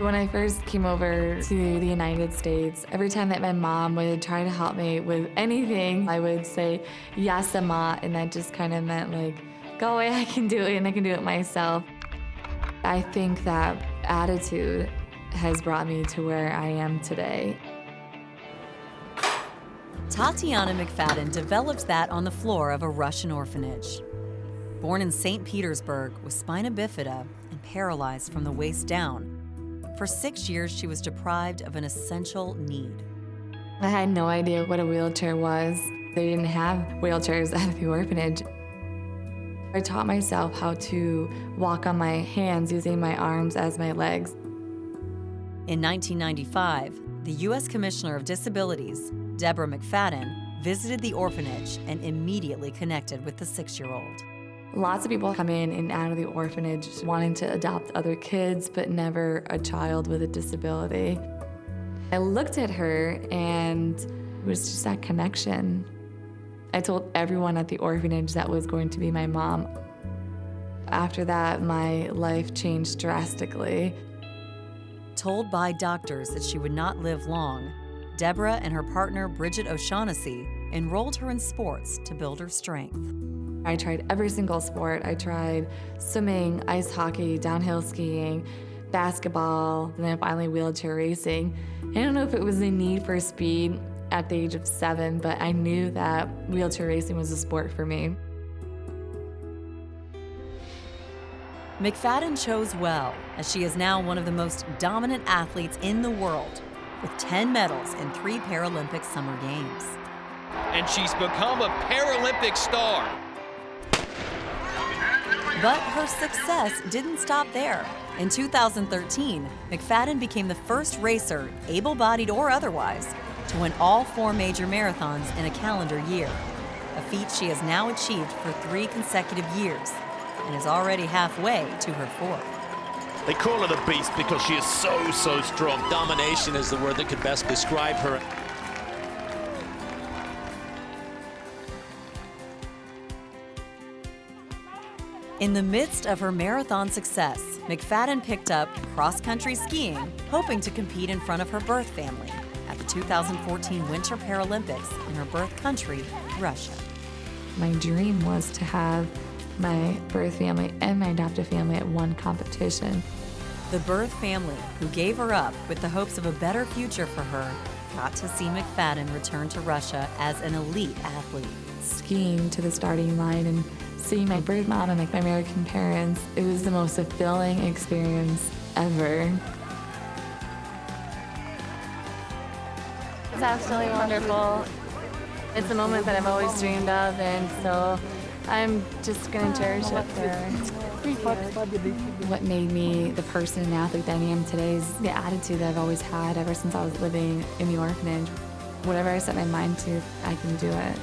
When I first came over to the United States, every time that my mom would try to help me with anything, I would say, yes, ma, and that just kind of meant like, go away, I can do it, and I can do it myself. I think that attitude has brought me to where I am today. Tatiana McFadden developed that on the floor of a Russian orphanage. Born in St. Petersburg with spina bifida and paralyzed from the waist down, for six years, she was deprived of an essential need. I had no idea what a wheelchair was. They didn't have wheelchairs at the orphanage. I taught myself how to walk on my hands using my arms as my legs. In 1995, the U.S. Commissioner of Disabilities, Deborah McFadden, visited the orphanage and immediately connected with the six-year-old. Lots of people come in and out of the orphanage wanting to adopt other kids, but never a child with a disability. I looked at her and it was just that connection. I told everyone at the orphanage that was going to be my mom. After that, my life changed drastically. Told by doctors that she would not live long, Deborah and her partner Bridget O'Shaughnessy enrolled her in sports to build her strength. I tried every single sport. I tried swimming, ice hockey, downhill skiing, basketball, and then finally wheelchair racing. I don't know if it was a need for speed at the age of seven, but I knew that wheelchair racing was a sport for me. McFadden chose well, as she is now one of the most dominant athletes in the world, with 10 medals in three Paralympic Summer Games. And she's become a Paralympic star. But her success didn't stop there. In 2013, McFadden became the first racer, able-bodied or otherwise, to win all four major marathons in a calendar year, a feat she has now achieved for three consecutive years and is already halfway to her fourth. They call her the beast because she is so, so strong. Domination is the word that could best describe her. In the midst of her marathon success, McFadden picked up cross-country skiing, hoping to compete in front of her birth family at the 2014 Winter Paralympics in her birth country, Russia. My dream was to have my birth family and my adoptive family at one competition. The birth family, who gave her up with the hopes of a better future for her, got to see McFadden return to Russia as an elite athlete. Skiing to the starting line and seeing my birth mom and like my American parents, it was the most fulfilling experience ever. It's absolutely wonderful. It's a moment that I've always dreamed of, and so I'm just going to cherish it What made me the person and athlete that I am today is the attitude that I've always had ever since I was living in the orphanage. Whatever I set my mind to, I can do it.